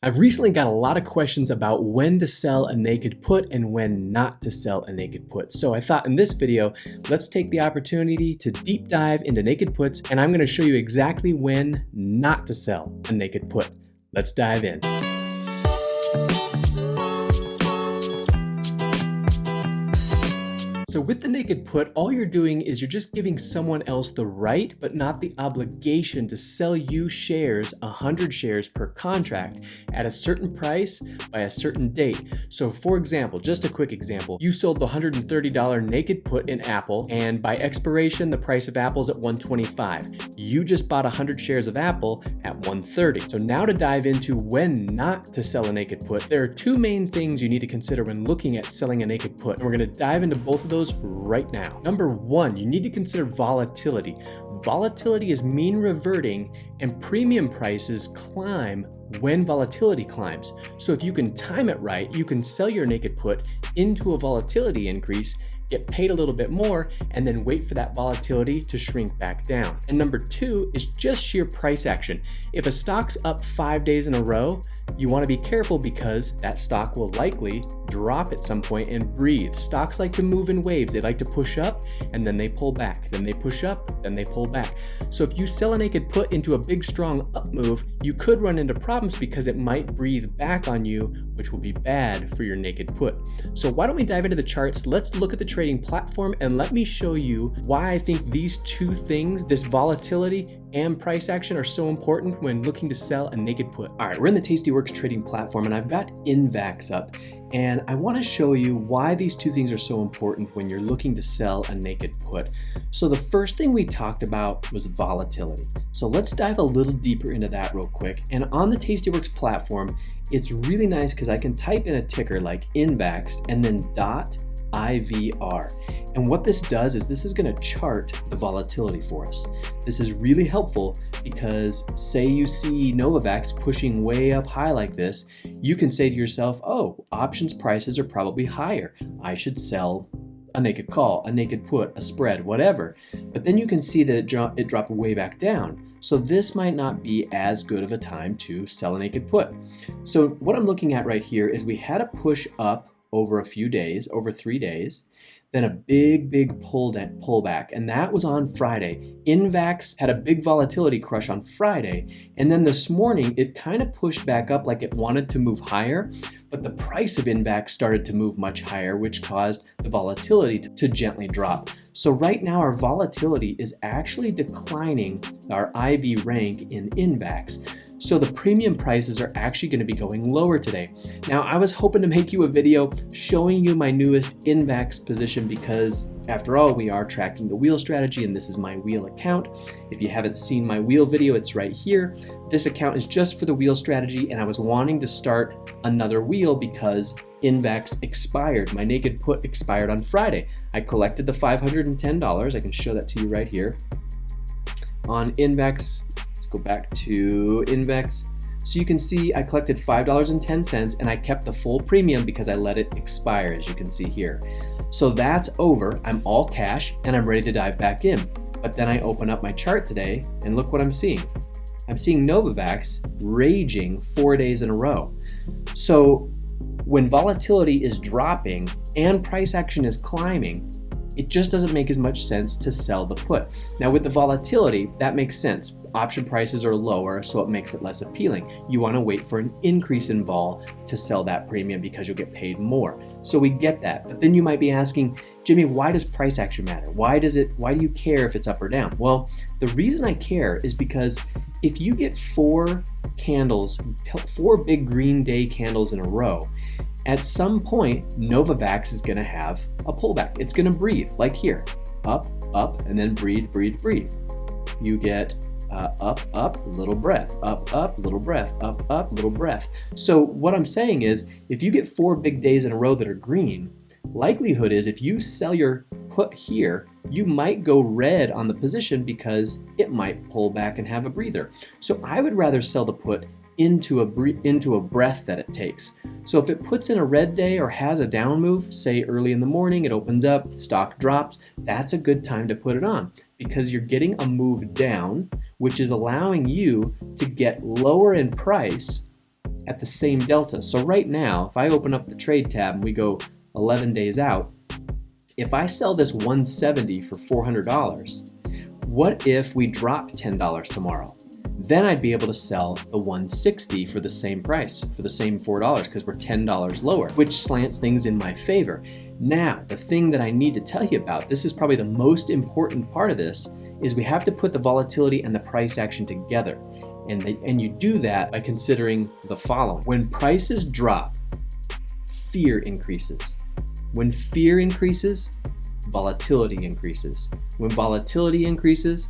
I've recently got a lot of questions about when to sell a naked put and when not to sell a naked put. So I thought in this video, let's take the opportunity to deep dive into naked puts and I'm gonna show you exactly when not to sell a naked put. Let's dive in. So with the naked put, all you're doing is you're just giving someone else the right, but not the obligation to sell you shares, 100 shares per contract at a certain price by a certain date. So for example, just a quick example, you sold the $130 naked put in Apple and by expiration, the price of Apple is at 125. You just bought 100 shares of Apple at 130. So now to dive into when not to sell a naked put, there are two main things you need to consider when looking at selling a naked put. And we're gonna dive into both of those right now. Number one, you need to consider volatility. Volatility is mean reverting and premium prices climb when volatility climbs. So if you can time it right, you can sell your naked put into a volatility increase get paid a little bit more, and then wait for that volatility to shrink back down. And number two is just sheer price action. If a stock's up five days in a row, you wanna be careful because that stock will likely drop at some point and breathe. Stocks like to move in waves. They like to push up and then they pull back. Then they push up, then they pull back. So if you sell a naked put into a big strong up move, you could run into problems because it might breathe back on you, which will be bad for your naked put. So why don't we dive into the charts? Let's look at the trading platform and let me show you why I think these two things, this volatility and price action are so important when looking to sell a naked put. All right, we're in the Tastyworks trading platform and I've got NVAX up and I wanna show you why these two things are so important when you're looking to sell a naked put. So the first thing we talked about was volatility. So let's dive a little deeper into that real quick. And on the Tastyworks platform, it's really nice because I can type in a ticker like NVAX and then dot IVR. And what this does is this is going to chart the volatility for us. This is really helpful because say you see Novavax pushing way up high like this, you can say to yourself, oh, options prices are probably higher. I should sell a naked call, a naked put, a spread, whatever. But then you can see that it, dro it dropped way back down. So this might not be as good of a time to sell a naked put. So what I'm looking at right here is we had a push up over a few days, over three days, then a big, big pull pullback, and that was on Friday. NVAX had a big volatility crush on Friday, and then this morning it kind of pushed back up like it wanted to move higher, but the price of NVAX started to move much higher, which caused the volatility to, to gently drop. So right now our volatility is actually declining our IV rank in NVAX. So the premium prices are actually going to be going lower today. Now I was hoping to make you a video showing you my newest NVAX position because after all we are tracking the wheel strategy and this is my wheel account. If you haven't seen my wheel video it's right here. This account is just for the wheel strategy and I was wanting to start another wheel because NVAX expired. My naked put expired on Friday. I collected the $510. I can show that to you right here. On NVAX go back to NVAX. So you can see I collected $5.10 and I kept the full premium because I let it expire as you can see here. So that's over, I'm all cash and I'm ready to dive back in. But then I open up my chart today and look what I'm seeing. I'm seeing Novavax raging four days in a row. So when volatility is dropping and price action is climbing, it just doesn't make as much sense to sell the put. Now with the volatility, that makes sense. Option prices are lower, so it makes it less appealing. You wanna wait for an increase in vol to sell that premium because you'll get paid more. So we get that, but then you might be asking, Jimmy, why does price action matter? Why does it, why do you care if it's up or down? Well, the reason I care is because if you get four candles, four big green day candles in a row, at some point, Novavax is gonna have a pullback. It's gonna breathe, like here, up, up, and then breathe, breathe, breathe. You get uh, up, up, little breath, up, up, little breath, up, up, little breath. So what I'm saying is, if you get four big days in a row that are green, likelihood is if you sell your put here, you might go red on the position because it might pull back and have a breather. So I would rather sell the put into a, into a breath that it takes. So if it puts in a red day or has a down move, say early in the morning, it opens up, stock drops, that's a good time to put it on because you're getting a move down, which is allowing you to get lower in price at the same delta. So right now, if I open up the trade tab and we go 11 days out, if I sell this 170 for $400, what if we drop $10 tomorrow? Then I'd be able to sell the 160 for the same price, for the same $4, because we're $10 lower, which slants things in my favor. Now, the thing that I need to tell you about, this is probably the most important part of this, is we have to put the volatility and the price action together. And, they, and you do that by considering the following. When prices drop, fear increases. When fear increases, volatility increases. When volatility increases,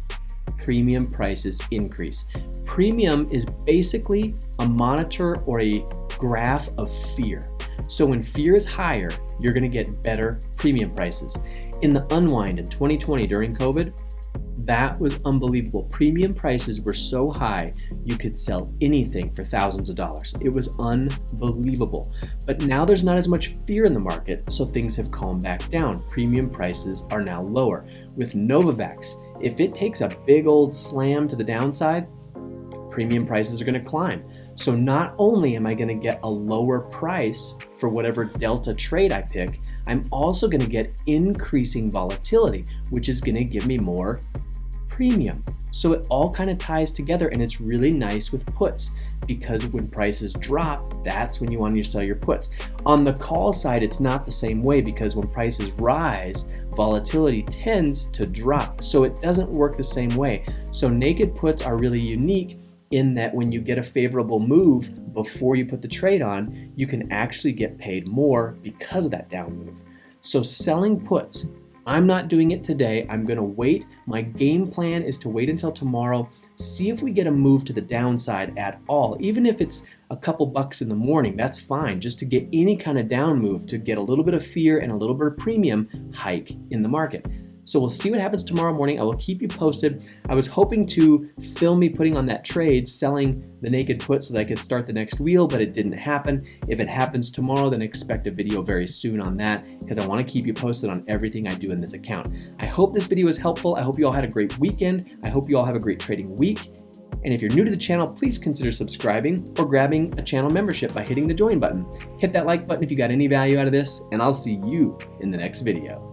premium prices increase. Premium is basically a monitor or a graph of fear. So when fear is higher, you're gonna get better premium prices. In the unwind in 2020 during COVID, that was unbelievable. Premium prices were so high, you could sell anything for thousands of dollars. It was unbelievable. But now there's not as much fear in the market, so things have calmed back down. Premium prices are now lower. With Novavax, if it takes a big old slam to the downside, premium prices are going to climb. So not only am I going to get a lower price for whatever delta trade I pick, I'm also going to get increasing volatility, which is going to give me more premium. So it all kind of ties together and it's really nice with puts because when prices drop, that's when you want to sell your puts. On the call side, it's not the same way because when prices rise, volatility tends to drop. So it doesn't work the same way. So naked puts are really unique in that when you get a favorable move before you put the trade on, you can actually get paid more because of that down move. So selling puts I'm not doing it today. I'm going to wait. My game plan is to wait until tomorrow, see if we get a move to the downside at all. Even if it's a couple bucks in the morning, that's fine. Just to get any kind of down move, to get a little bit of fear and a little bit of premium hike in the market. So we'll see what happens tomorrow morning. I will keep you posted. I was hoping to film me putting on that trade, selling the naked put so that I could start the next wheel, but it didn't happen. If it happens tomorrow, then expect a video very soon on that because I want to keep you posted on everything I do in this account. I hope this video was helpful. I hope you all had a great weekend. I hope you all have a great trading week. And if you're new to the channel, please consider subscribing or grabbing a channel membership by hitting the join button. Hit that like button if you got any value out of this, and I'll see you in the next video.